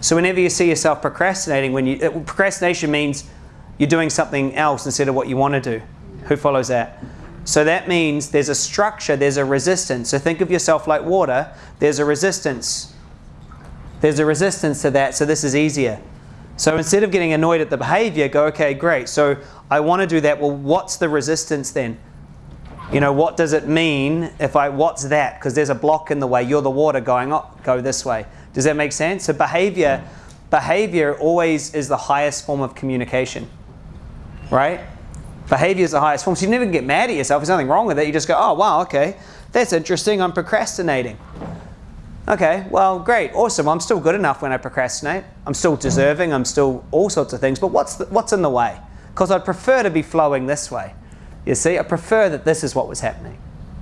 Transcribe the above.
So whenever you see yourself procrastinating, when you uh, procrastination means you're doing something else instead of what you want to do. Who follows that? So that means there's a structure, there's a resistance. So think of yourself like water. There's a resistance. There's a resistance to that, so this is easier. So instead of getting annoyed at the behavior, go, okay, great. So I want to do that. Well, what's the resistance then? You know, what does it mean if I, what's that? Because there's a block in the way. You're the water going up, go this way. Does that make sense? So behavior, behavior always is the highest form of communication, right? Behavior is the highest form. So you never get mad at yourself. There's nothing wrong with it. You just go, oh, wow, okay. That's interesting. I'm procrastinating. Okay, well, great, awesome. I'm still good enough when I procrastinate. I'm still deserving. I'm still all sorts of things. But what's, the, what's in the way? Because I'd prefer to be flowing this way. You see, I prefer that this is what was happening.